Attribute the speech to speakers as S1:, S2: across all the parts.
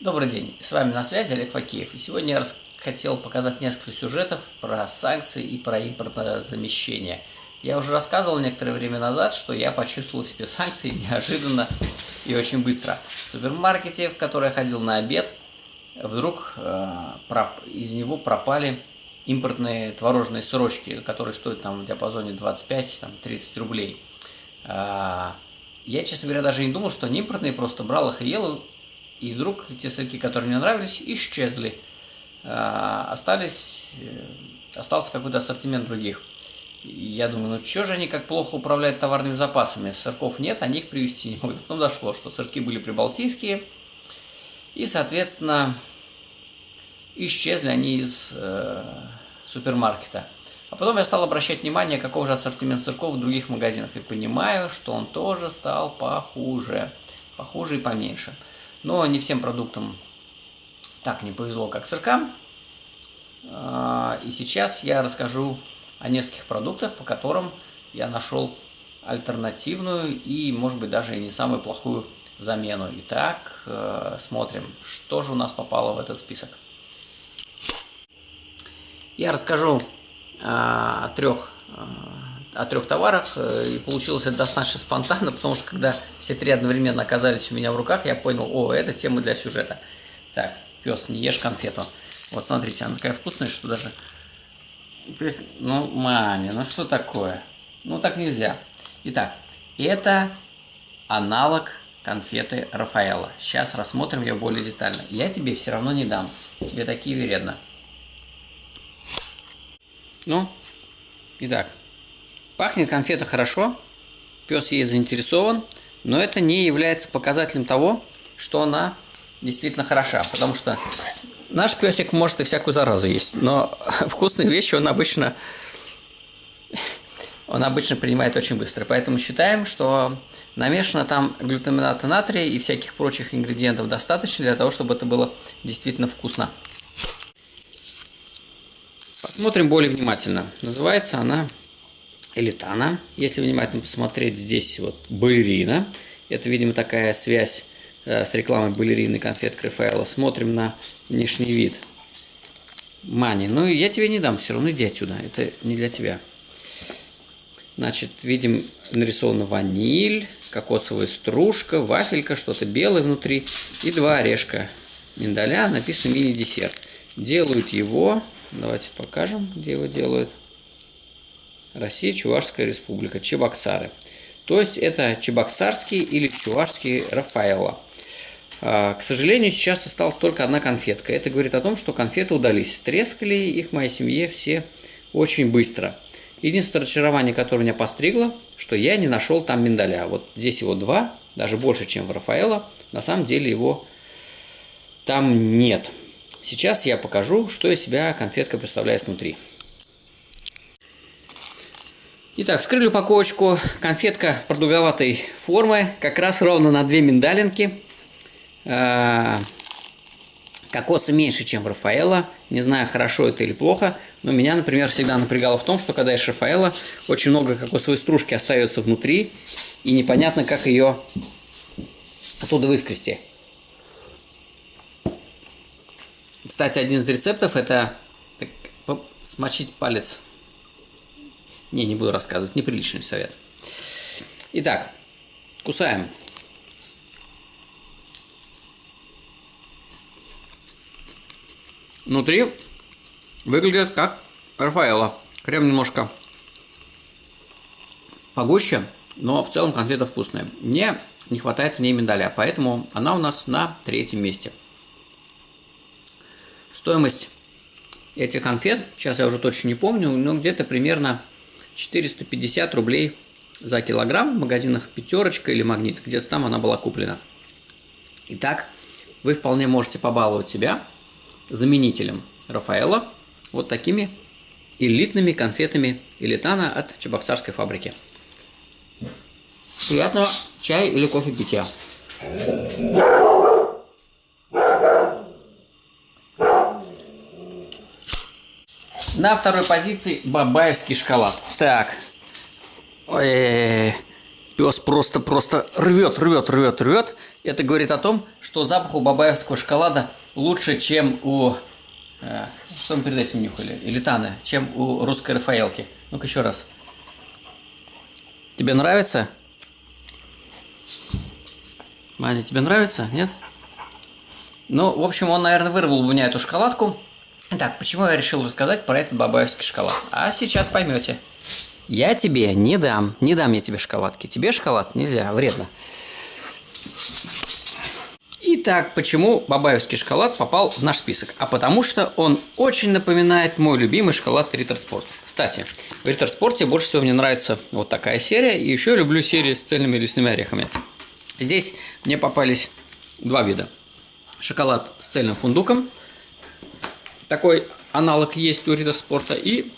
S1: Добрый день, с вами на связи Олег Факеев. И сегодня я хотел показать несколько сюжетов про санкции и про импортозамещение. Я уже рассказывал некоторое время назад, что я почувствовал себе санкции неожиданно и очень быстро. В супермаркете, в который я ходил на обед, вдруг э, из него пропали импортные творожные сырочки, которые стоят там в диапазоне 25-30 рублей. Э, я, честно говоря, даже не думал, что они импортные, просто брал их и ел, и вдруг те сырки, которые мне нравились, исчезли. А, остались, э, остался какой-то ассортимент других. Я думаю, ну что же они как плохо управляют товарными запасами? Сырков нет, они их привезти не могут. Потом дошло, что сырки были прибалтийские, и, соответственно, исчезли они из э, супермаркета. А потом я стал обращать внимание, каков же ассортимент сырков в других магазинах, и понимаю, что он тоже стал похуже, похуже и поменьше. Но не всем продуктам так не повезло, как сыркам. И сейчас я расскажу о нескольких продуктах, по которым я нашел альтернативную и, может быть, даже и не самую плохую замену. Итак, э, смотрим, что же у нас попало в этот список. Я расскажу а, о трех о трех товарах, э, и получилось это достаточно спонтанно, потому что когда все три одновременно оказались у меня в руках, я понял, о, это тема для сюжета. Так, пес, не ешь конфету. Вот смотрите, она такая вкусная, что даже... Ну, маме, ну что такое? Ну так нельзя. Итак, это аналог конфеты Рафаэла. Сейчас рассмотрим ее более детально. Я тебе все равно не дам. Тебе такие вредно. Ну, итак, Пахнет конфета хорошо, пес ей заинтересован, но это не является показателем того, что она действительно хороша, потому что наш песик может и всякую заразу есть, но вкусные вещи он обычно он обычно принимает очень быстро. Поэтому считаем, что намешано там глютамината натрия и всяких прочих ингредиентов достаточно для того, чтобы это было действительно вкусно. Посмотрим более внимательно. Называется она элитана. Если внимательно посмотреть, здесь вот балерина. Это, видимо, такая связь э, с рекламой балерины конфет Рафаэла. Смотрим на внешний вид. Мани. Ну, я тебе не дам, все равно иди отсюда. Это не для тебя. Значит, видим, нарисована ваниль, кокосовая стружка, вафелька, что-то белое внутри и два орешка миндаля. Написано мини-десерт. Делают его, давайте покажем, где его делают. Россия, Чувашская республика, Чебоксары. То есть это чебоксарский или чувашский Рафаэлло. А, к сожалению, сейчас осталась только одна конфетка. Это говорит о том, что конфеты удались. Трескали их моей семье все очень быстро. Единственное разочарование, которое меня постригло, что я не нашел там миндаля. Вот здесь его два, даже больше, чем в Рафаэлло. На самом деле его там нет. Сейчас я покажу, что из себя конфетка представляет внутри. Итак, вскрыли упаковочку. Конфетка продолговатой формы, как раз ровно на две миндалинки. А, кокоса меньше, чем Рафаэла. Не знаю, хорошо это или плохо, но меня, например, всегда напрягало в том, что когда ешь Рафаэла, очень много кокосовой стружки остается внутри, и непонятно, как ее оттуда выскрести. Кстати, один из рецептов это так, смочить палец не, не буду рассказывать, неприличный совет. Итак, кусаем. Внутри выглядит как Рафаэла. Крем немножко погуще, но в целом конфета вкусная. Мне не хватает в ней миндаля, поэтому она у нас на третьем месте. Стоимость этих конфет, сейчас я уже точно не помню, но где-то примерно 450 рублей за килограмм в магазинах «Пятерочка» или «Магнит». Где-то там она была куплена. Итак, вы вполне можете побаловать себя заменителем Рафаэла вот такими элитными конфетами Элитана от Чебоксарской фабрики. Приятного чая или кофе питья. На второй позиции бабаевский шоколад. Так. Ой, пес просто-просто рвет, рвет, рвет, рвет. Это говорит о том, что запах у бабаевского шоколада лучше, чем у... Э, что мы перед этим нюхали? Элитаны, чем у русской Рафаэлки. Ну-ка еще раз. Тебе нравится? Маня, тебе нравится? Нет? Ну, в общем, он, наверное, вырвал у меня эту шоколадку. Так, почему я решил рассказать про этот бабаевский шоколад? А сейчас поймете. Я тебе не дам, не дам я тебе шоколадки. Тебе шоколад нельзя, вредно. Итак, почему бабаевский шоколад попал в наш список? А потому что он очень напоминает мой любимый шоколад Риттер Спорт. Кстати, в Риттер Спорте больше всего мне нравится вот такая серия. И еще люблю серии с цельными лесными орехами. Здесь мне попались два вида. Шоколад с цельным фундуком. Такой аналог есть у Риттер Спорта. И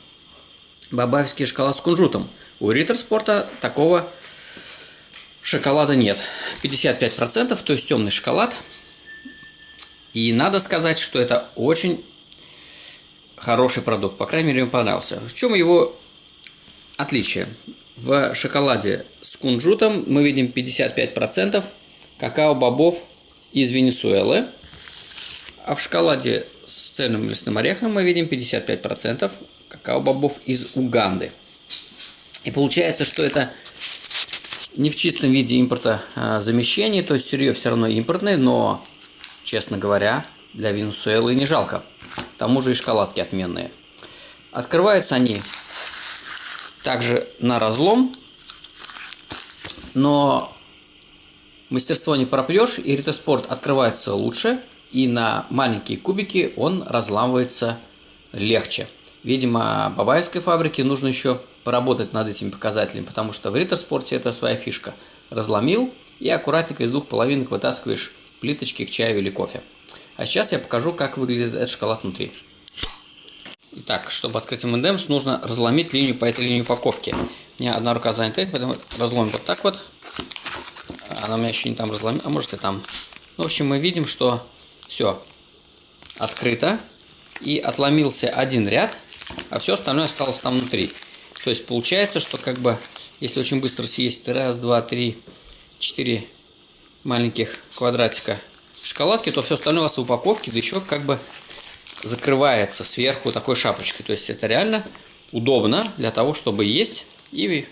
S1: бабаевский шоколад с кунжутом. У Риттер Спорта такого шоколада нет. 55%, то есть темный шоколад. И надо сказать, что это очень хороший продукт. По крайней мере, мне понравился. В чем его отличие? В шоколаде с кунжутом мы видим 55% какао-бобов из Венесуэлы. А в шоколаде с цельным лесным орехом мы видим 55% какао-бобов из Уганды. И получается, что это не в чистом виде импорта а, то есть сырье все равно импортное, но, честно говоря, для Венесуэлы не жалко. К тому же и шоколадки отменные. Открываются они также на разлом, но мастерство не пропьешь, и Ритоспорт открывается лучше, и на маленькие кубики он разламывается легче. Видимо, бабаевской фабрике нужно еще поработать над этими показателями, потому что в риттер-спорте это своя фишка. Разломил и аккуратненько из двух половинок вытаскиваешь плиточки к чаю или кофе. А сейчас я покажу, как выглядит этот шоколад внутри. Итак, чтобы открыть M&M's, нужно разломить линию по этой линии упаковки. У меня одна рука занята, поэтому разломим вот так вот. Она у меня еще не там разломила, а может и там. В общем, мы видим, что все открыто. И отломился один ряд, а все остальное осталось там внутри. То есть получается, что как бы, если очень быстро съесть раз, два, три, четыре маленьких квадратика шоколадки, то все остальное у вас в упаковке, да еще как бы закрывается сверху такой шапочкой. То есть это реально удобно для того, чтобы есть и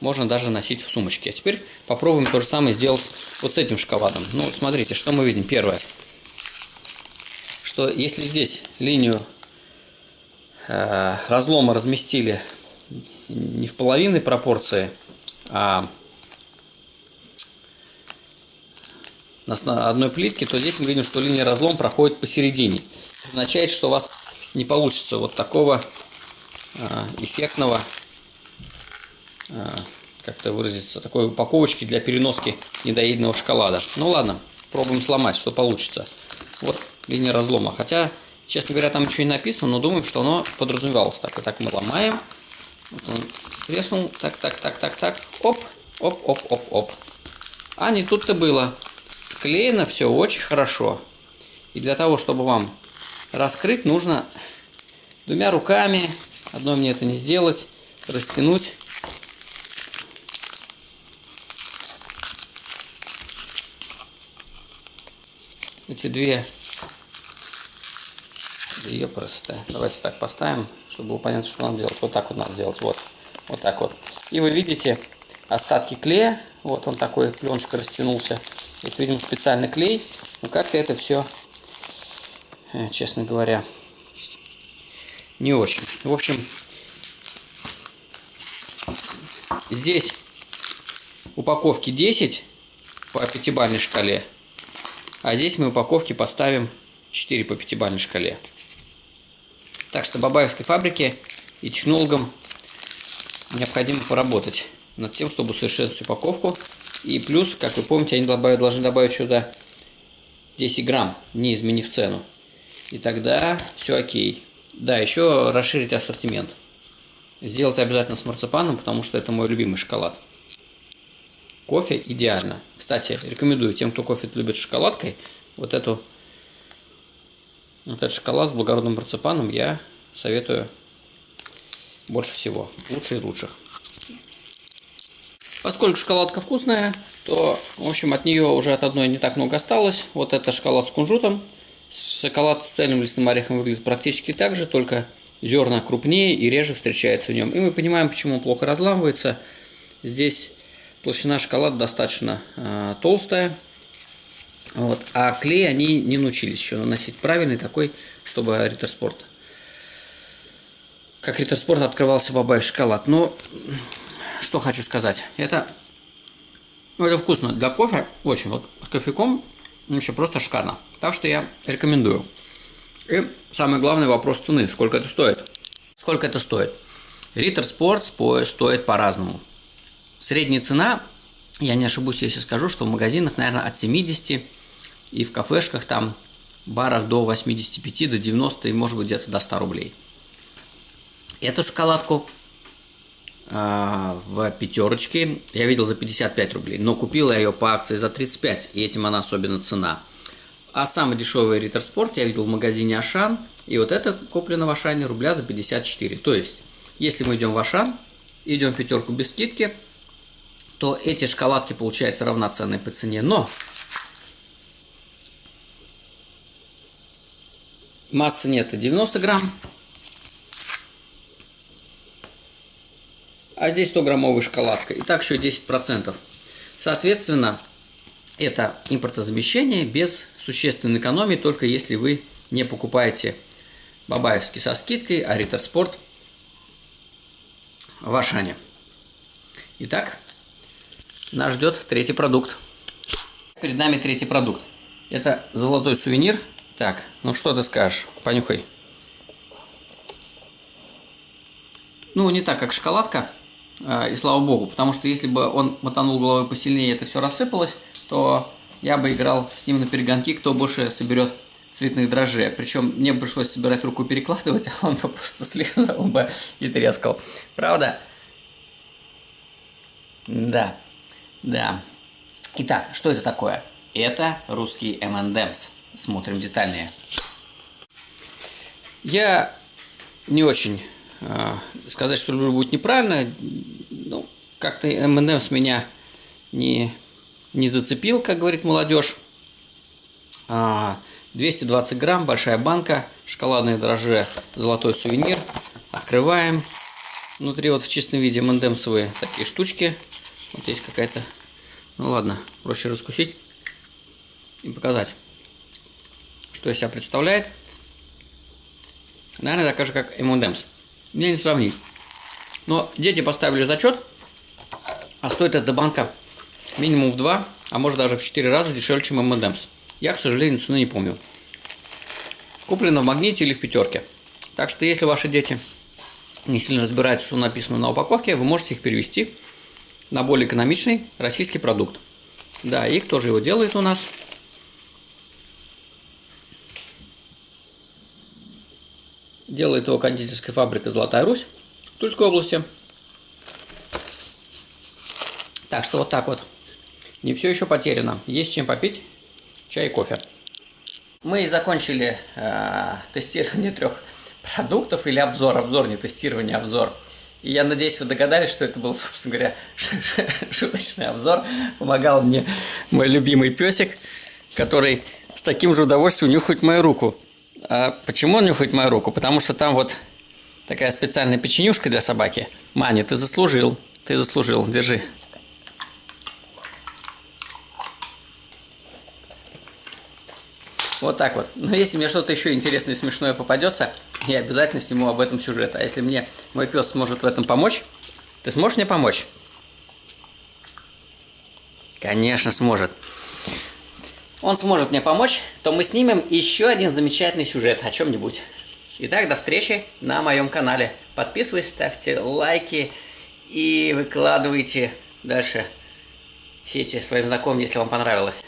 S1: можно даже носить в сумочке. А теперь попробуем то же самое сделать вот с этим шоколадом. Ну, смотрите, что мы видим. Первое, что если здесь линию э, разлома разместили не в половинной пропорции, а на одной плитке, то здесь мы видим, что линия разлом проходит посередине. Это означает, что у вас не получится вот такого а, эффектного, а, как это выразиться, такой упаковочки для переноски недоеденного шоколада. Ну ладно, пробуем сломать, что получится. Вот линия разлома. Хотя, честно говоря, там ничего не написано, но думаем, что оно подразумевалось. Так, и так мы ломаем. Вот он треснул. Так, так, так, так, так. Оп, оп, оп, оп, оп. А не тут-то было. Склеено все очень хорошо. И для того, чтобы вам раскрыть, нужно двумя руками, одной мне это не сделать, растянуть. Эти две ее просто. Давайте так поставим, чтобы было понятно, что надо делать. Вот так вот надо сделать. Вот. Вот так вот. И вы видите остатки клея. Вот он такой, пленочка растянулся. Это, видимо, специальный клей. Но как-то это все, э, честно говоря, не очень. В общем, здесь упаковки 10 по пятибалльной шкале. А здесь мы упаковки поставим 4 по пятибалльной шкале. Так что Бабаевской фабрике и технологам необходимо поработать над тем, чтобы усовершенствовать упаковку. И плюс, как вы помните, они должны добавить сюда 10 грамм, не изменив цену. И тогда все окей. Да, еще расширить ассортимент. Сделать обязательно с марципаном, потому что это мой любимый шоколад. Кофе идеально. Кстати, рекомендую тем, кто кофе любит шоколадкой, вот эту вот этот шоколад с благородным марципаном я советую больше всего. Лучший из лучших. Поскольку шоколадка вкусная, то, в общем, от нее уже от одной не так много осталось. Вот это шоколад с кунжутом. Шоколад с цельным лесным орехом выглядит практически так же, только зерна крупнее и реже встречается в нем. И мы понимаем, почему он плохо разламывается. Здесь толщина шоколада достаточно э, толстая. Вот. А клей они не научились еще наносить правильный такой, чтобы Риттер как Риттер открывался бабай шоколад. Но что хочу сказать. Это, ну, это вкусно. Для кофе очень. Вот кофейком еще просто шикарно. Так что я рекомендую. И самый главный вопрос цены. Сколько это стоит? Сколько это стоит? Риттер Спорт стоит по-разному. Средняя цена, я не ошибусь, если скажу, что в магазинах, наверное, от 70 и в кафешках там барах до 85, до 90 и может быть где-то до 100 рублей. Эту шоколадку а, в пятерочке я видел за 55 рублей, но купил я ее по акции за 35, и этим она особенно цена. А самый дешевый Риттер Спорт я видел в магазине Ашан, и вот это куплено в Ашане рубля за 54. То есть, если мы идем в Ашан, идем в пятерку без скидки, то эти шоколадки получаются равноценные по цене. Но массы нет 90 грамм, а здесь 100 граммовая шоколадка. И так еще 10%. Соответственно, это импортозамещение без существенной экономии, только если вы не покупаете Бабаевский со скидкой, а Риттер Спорт в Ашане. Итак, нас ждет третий продукт. Перед нами третий продукт. Это золотой сувенир. Так, ну что ты скажешь? Понюхай. Ну, не так, как шоколадка. А, и слава богу, потому что если бы он мотанул головой посильнее и это все рассыпалось, то я бы играл с ним на перегонки, кто больше соберет цветных дрожжей. Причем мне пришлось собирать руку перекладывать, а он бы просто слезал бы и трескал. Правда? Да, да. Итак, что это такое? Это русский M&M's. Смотрим детальнее. Я не очень э, сказать, что люблю будет неправильно. Ну, как-то M&M's меня не не зацепил, как говорит молодежь. 220 а, грамм, большая банка, шоколадные дрожжи, золотой сувенир. Открываем. Внутри вот в чистом виде мандемсовые такие штучки. Вот есть какая-то... Ну ладно, проще раскусить и показать, что из себя представляет. Наверное, так же, как M&M's. Мне не сравнить. Но дети поставили зачет, а стоит эта банка минимум в 2, а может даже в 4 раза дешевле, чем M&M's. Я, к сожалению, цены не помню. Куплено в магните или в пятерке. Так что, если ваши дети не сильно разбираются, что написано на упаковке, вы можете их перевести на более экономичный российский продукт. Да, и кто же его делает у нас? Делает его кондитерская фабрика «Золотая Русь» в Тульской области. Так что вот так вот. Не все еще потеряно. Есть чем попить чай и кофе. Мы закончили э, тестирование трех продуктов или обзор. Обзор, не тестирование, обзор. И я надеюсь, вы догадались, что это был, собственно говоря, шуточный обзор. Помогал мне мой любимый песик, который с таким же удовольствием нюхает мою руку. А почему он нюхает мою руку? Потому что там вот такая специальная печенюшка для собаки. Мани, ты заслужил. Ты заслужил. Держи. Вот так вот. Но если мне что-то еще интересное и смешное попадется, я обязательно сниму об этом сюжет. А если мне мой пес сможет в этом помочь, ты сможешь мне помочь? Конечно, сможет. Он сможет мне помочь, то мы снимем еще один замечательный сюжет о чем-нибудь. Итак, до встречи на моем канале. Подписывайтесь, ставьте лайки и выкладывайте дальше сети своим знакомым, если вам понравилось.